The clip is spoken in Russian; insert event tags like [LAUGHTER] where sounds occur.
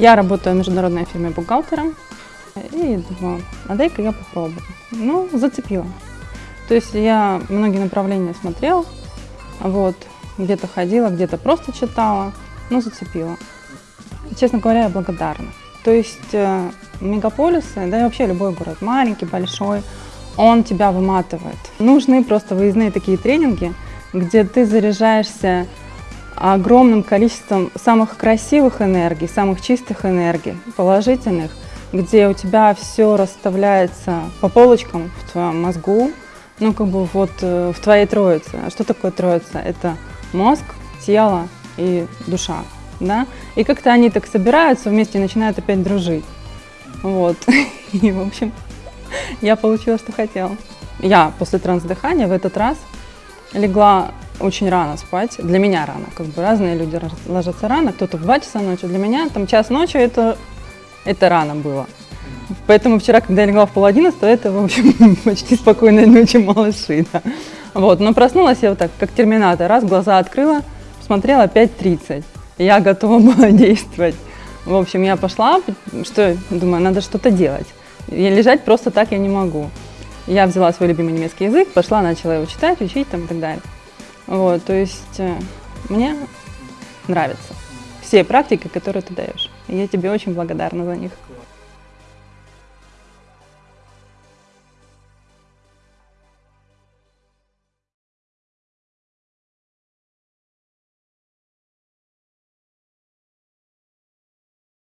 Я работаю в международной фирме бухгалтером. И думаю, а дай-ка я попробую. Ну, зацепила. То есть я многие направления смотрела, вот, где-то ходила, где-то просто читала, но зацепила. Честно говоря, я благодарна. То есть э, мегаполисы, да и вообще любой город, маленький, большой, он тебя выматывает. Нужны просто выездные такие тренинги, где ты заряжаешься огромным количеством самых красивых энергий, самых чистых энергий, положительных, где у тебя все расставляется по полочкам в твоем мозгу, ну как бы вот э, в твоей троице. А что такое троица? Это мозг, тело и душа, да? И как-то они так собираются вместе и начинают опять дружить. Вот. [LAUGHS] И, в общем, я получила, что хотела. Я после трансдыхания в этот раз легла очень рано спать. Для меня рано. Как бы разные люди ложатся рано. Кто-то в 2 часа ночи. Для меня там час ночи это, это рано было. Поэтому вчера, когда я легла в пол одиннадцатого, это, в общем, [LAUGHS] почти спокойной ночи малыши. Да. Вот. Но проснулась я вот так, как терминатор. Раз, глаза открыла, посмотрела 5.30. Я готова [LAUGHS] была действовать. В общем, я пошла, что, думаю, надо что-то делать. И лежать просто так я не могу. Я взяла свой любимый немецкий язык, пошла, начала его читать, учить там и так далее. Вот, то есть э, мне нравятся все практики, которые ты даешь. И я тебе очень благодарна за них.